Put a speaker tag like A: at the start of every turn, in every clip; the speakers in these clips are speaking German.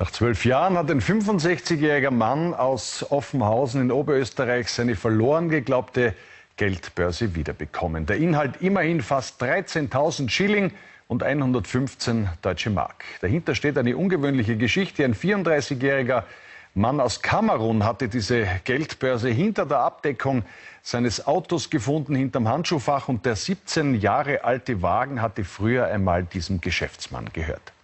A: Nach zwölf Jahren hat ein 65-jähriger Mann aus Offenhausen in Oberösterreich seine verloren geglaubte Geldbörse wiederbekommen. Der Inhalt immerhin fast 13.000 Schilling und 115 deutsche Mark. Dahinter steht eine ungewöhnliche Geschichte. Ein 34-jähriger Mann aus Kamerun hatte diese Geldbörse hinter der Abdeckung seines Autos gefunden, hinterm Handschuhfach. Und der 17 Jahre alte Wagen hatte früher einmal diesem Geschäftsmann gehört.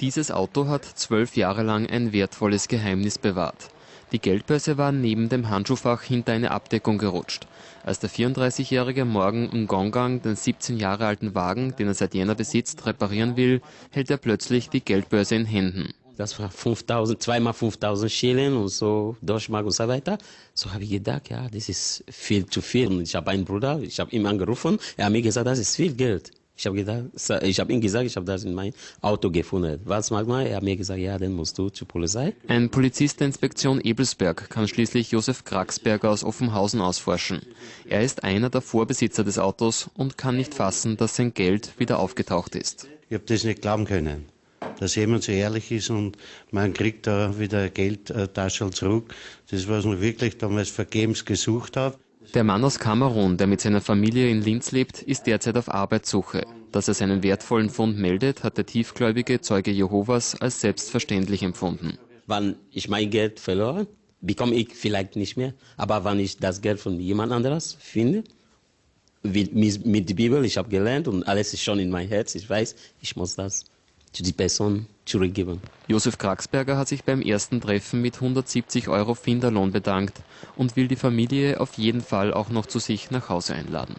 B: Dieses Auto hat zwölf Jahre lang ein wertvolles Geheimnis bewahrt. Die Geldbörse war neben dem Handschuhfach hinter eine Abdeckung gerutscht. Als der 34-jährige morgen im Gongang den 17 Jahre alten Wagen, den er seit Jänner besitzt, reparieren will, hält er plötzlich die Geldbörse in Händen.
C: Das war 5000, zweimal 5000 Schilling und so Deutschmark und so weiter. So habe ich gedacht, ja, das ist viel zu viel. Und ich habe einen Bruder, ich habe ihn angerufen, er hat mir gesagt, das ist viel Geld. Ich habe gedacht, ich habe ihm gesagt, ich habe das in mein Auto gefunden. Was mag man? Er hat mir gesagt, ja, dann musst du zur Polizei.
B: Ein Polizist der Inspektion Ebelsberg kann schließlich Josef Kraxberger aus Offenhausen ausforschen. Er ist einer der Vorbesitzer des Autos und kann nicht fassen, dass sein Geld wieder aufgetaucht ist.
D: Ich habe das nicht glauben können, dass jemand so ehrlich ist und man kriegt da wieder Geldtasche zurück. Das, was man wirklich damals vergebens gesucht hat.
B: Der Mann aus Kamerun, der mit seiner Familie in Linz lebt, ist derzeit auf Arbeitssuche. Dass er seinen wertvollen Fund meldet, hat der tiefgläubige Zeuge Jehovas als selbstverständlich empfunden.
C: Wann ich mein Geld verloren, bekomme ich vielleicht nicht mehr. Aber wenn ich das Geld von jemand anderes finde, mit, mit der Bibel, ich habe gelernt und alles ist schon in mein Herz, ich weiß, ich muss das die Person zurückgeben.
B: Josef Kraxberger hat sich beim ersten Treffen mit 170 Euro Finderlohn bedankt und will die Familie auf jeden Fall auch noch zu sich nach Hause einladen.